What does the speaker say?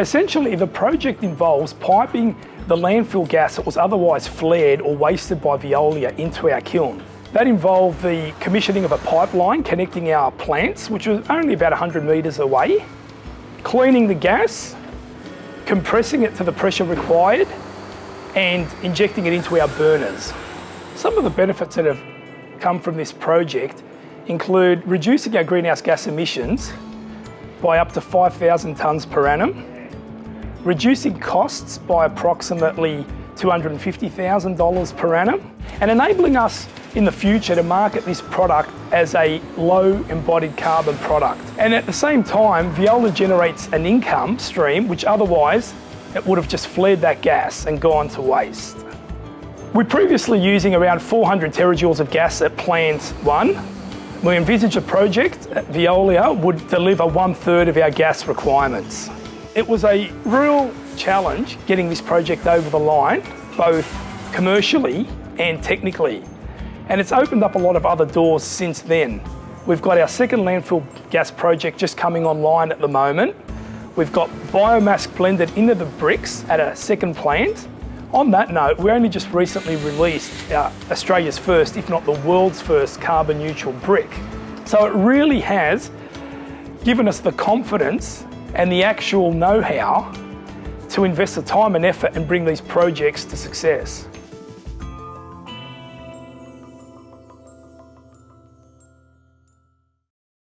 Essentially, the project involves piping the landfill gas that was otherwise flared or wasted by Veolia into our kiln. That involved the commissioning of a pipeline connecting our plants, which was only about 100 metres away, cleaning the gas, compressing it to the pressure required, and injecting it into our burners. Some of the benefits that have come from this project include reducing our greenhouse gas emissions by up to 5,000 tonnes per annum, reducing costs by approximately $250,000 per annum, and enabling us in the future to market this product as a low embodied carbon product. And at the same time, Veolia generates an income stream which otherwise it would have just flared that gas and gone to waste. We're previously using around 400 terajoules of gas at plant one. We envisage a project at Veolia would deliver one third of our gas requirements. It was a real challenge getting this project over the line, both commercially and technically. And it's opened up a lot of other doors since then. We've got our second landfill gas project just coming online at the moment. We've got biomass blended into the bricks at a second plant. On that note, we only just recently released Australia's first, if not the world's first, carbon neutral brick. So it really has given us the confidence and the actual know-how to invest the time and effort and bring these projects to success.